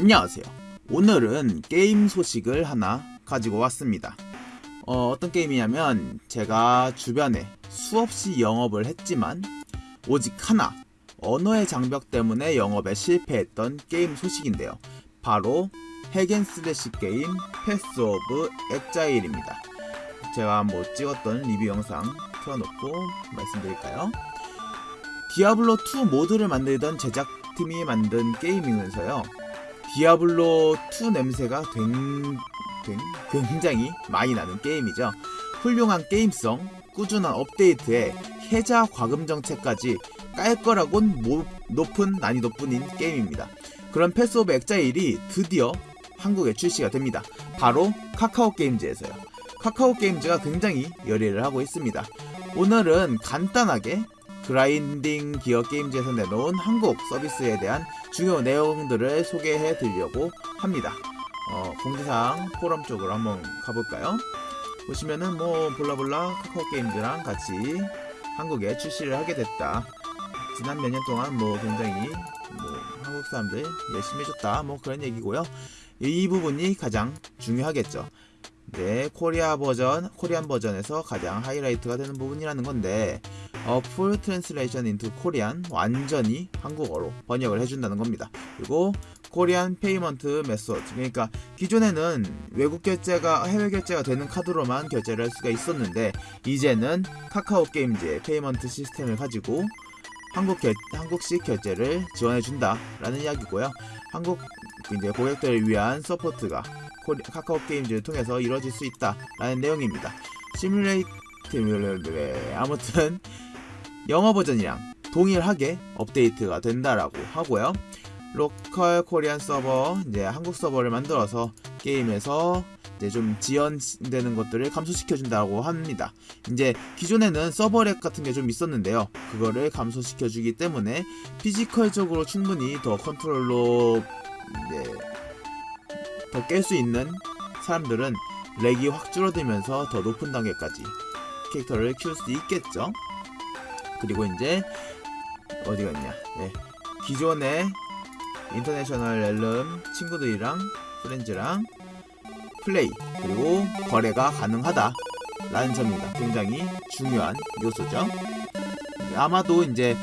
안녕하세요. 오늘은 게임 소식을 하나 가지고 왔습니다. 어, 어떤 게임이냐면 제가 주변에 수없이 영업을 했지만 오직 하나 언어의 장벽 때문에 영업에 실패했던 게임 소식인데요. 바로 hack and slash 게임 Path of Exile입니다. 제가 뭐 찍었던 리뷰 영상 틀어놓고 말씀드릴까요? Diablo 2 모드를 만들던 제작팀이 만든 게임이면서요. Diablo 2 냄새가 된, 된, 굉장히 많이 나는 게임이죠. 훌륭한 게임성, 꾸준한 업데이트에 해자 과금 정책까지 깔 거라곤 모, 높은 난이도뿐인 게임입니다. 그런 Path of Exile이 드디어 한국에 출시가 됩니다. 바로 카카오 게임즈에서요. 카카오 게임즈가 굉장히 열의를 하고 있습니다. 오늘은 간단하게 그라인딩 기어 게임즈에서 내놓은 한국 서비스에 대한 중요 내용들을 소개해 드리려고 합니다. 어, 공지사항 포럼 쪽으로 한번 가볼까요? 보시면은 뭐 볼라볼라 카카오 게임즈랑 같이 한국에 출시를 하게 됐다. 지난 몇 년 동안 뭐 굉장히 뭐 한국 사람들 열심히 해줬다 뭐 그런 얘기고요. 이 부분이 가장 중요하겠죠. 네, 코리아 버전, Korean 버전에서 가장 하이라이트가 되는 부분이라는 건데, 어, full translation into Korean 완전히 한국어로 번역을 해준다는 겁니다. 그리고 Korean payment method 그러니까 기존에는 외국 결제가 해외 결제가 되는 카드로만 결제를 할 수가 있었는데 이제는 카카오 게임즈의 payment 시스템을 가지고 한국 결, 한국식 결제를 지원해 준다라는 이야기고요. 한국 이제 고객들을 위한 서포트가 코리, 카카오 게임즈를 통해서 이루어질 수 있다라는 내용입니다. simulate 아무튼 영어 버전이랑 동일하게 업데이트가 된다라고 하고요. local Korean server 이제 한국 서버를 만들어서 게임에서 이제 좀 지연되는 것들을 감소시켜 준다고 합니다. 이제 기존에는 서버렉 같은 게 좀 있었는데요. 그거를 감소시켜 주기 때문에 피지컬적으로 충분히 더 컨트롤로 더 깰 수 있는 사람들은 렉이 확 줄어들면서 더 높은 단계까지 캐릭터를 키울 수 있겠죠. 그리고 이제 어디가 있냐? 네. 기존의 international realm 친구들이랑 friends랑 플레이 그리고 거래가 가능하다 라는 점입니다. 굉장히 중요한 요소죠. 아마도 이제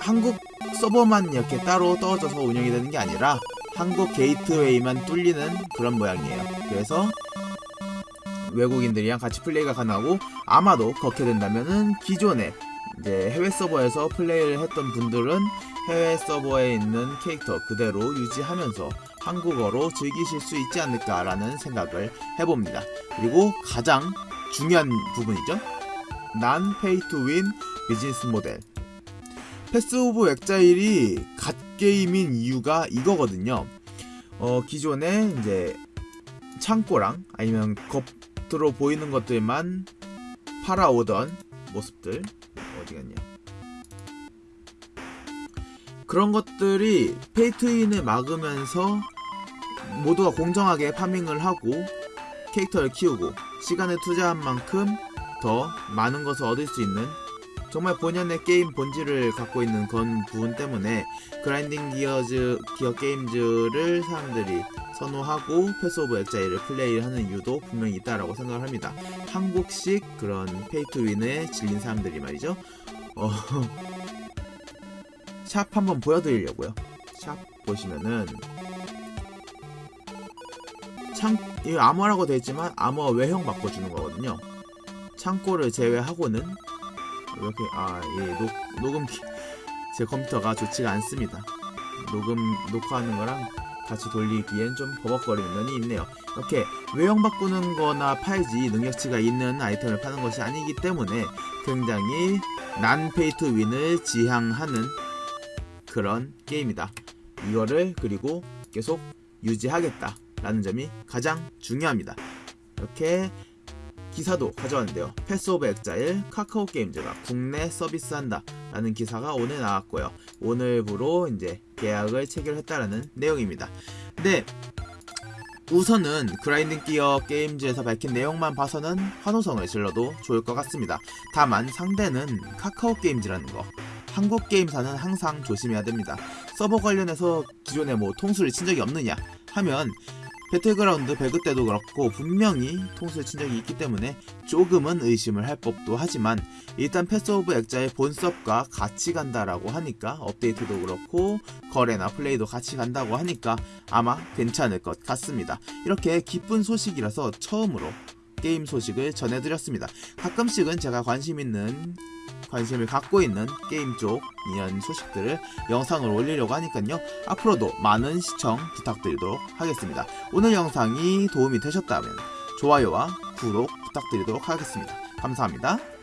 한국 서버만 이렇게 따로 떨어져서 운영이 되는 게 아니라 한국 게이트웨이만 뚫리는 그런 모양이에요. 그래서 외국인들이랑 같이 플레이가 가능하고 아마도 그렇게 된다면은 기존에 이제 해외 서버에서 플레이를 했던 분들은 해외 서버에 있는 캐릭터 그대로 유지하면서 한국어로 즐기실 수 있지 않을까라는 생각을 해봅니다. 그리고 가장 중요한 부분이죠. non pay to win business model. Path of Exile이 갓게임인 이유가 이거거든요. 어, 기존에 이제 창고랑 아니면 겉으로 보이는 것들만 팔아오던 모습들 어디 갔냐 그런 것들이 pay to win을 막으면서 모두가 공정하게 farming을 하고 캐릭터를 키우고 시간을 투자한 만큼 더 많은 것을 얻을 수 있는 정말 본연의 게임 본질을 갖고 있는 그런 부분 때문에 Grinding Gears Gear Games를 사람들이 선호하고 Path of Exile을 플레이하는 이유도 분명히 있다라고 생각을 합니다. 한국식 그런 pay to win에 질린 사람들이 말이죠. 어, 샵 한번 보여드리려고요. 샵 보시면은 창, 이 암호라고 되어 있지만 암호 외형 바꿔주는 거거든요. 창고를 제외하고는 이렇게 아예 녹음기 제 컴퓨터가 좋지가 않습니다. 녹음 녹화하는 거랑 같이 돌리기엔 좀 버벅거리는 면이 있네요. 이렇게 외형 바꾸는 거나 팔지 능력치가 있는 아이템을 파는 것이 아니기 때문에 굉장히 non pay to win을 지향하는 그런 게임이다. 이거를 그리고 계속 유지하겠다. 라는 점이 가장 중요합니다. 이렇게 기사도 가져왔는데요. Path of Exile 카카오 게임즈가 국내 서비스한다 라는 기사가 오늘 나왔고요. 오늘부로 이제 계약을 체결했다라는 내용입니다. 근데 우선은 Grinding Gear Games에서 밝힌 내용만 봐서는 환호성을 질러도 좋을 것 같습니다. 다만 상대는 카카오 게임즈라는 거 한국 게임사는 항상 조심해야 됩니다. 서버 관련해서 기존에 뭐 통수를 친 적이 없느냐 하면 배틀그라운드 배그 때도 그렇고 분명히 통수를 친 적이 있기 때문에 조금은 의심을 할 법도 하지만 일단 Path of Exile 본섭과 같이 간다라고 하니까 업데이트도 그렇고 거래나 플레이도 같이 간다고 하니까 아마 괜찮을 것 같습니다. 이렇게 기쁜 소식이라서 처음으로 게임 소식을 전해드렸습니다. 가끔씩은 제가 관심 있는 관심을 갖고 있는 게임 쪽 이런 소식들을 영상을 올리려고 하니까요. 앞으로도 많은 시청 부탁드리도록 하겠습니다. 오늘 영상이 도움이 되셨다면 좋아요와 구독 부탁드리도록 하겠습니다. 감사합니다.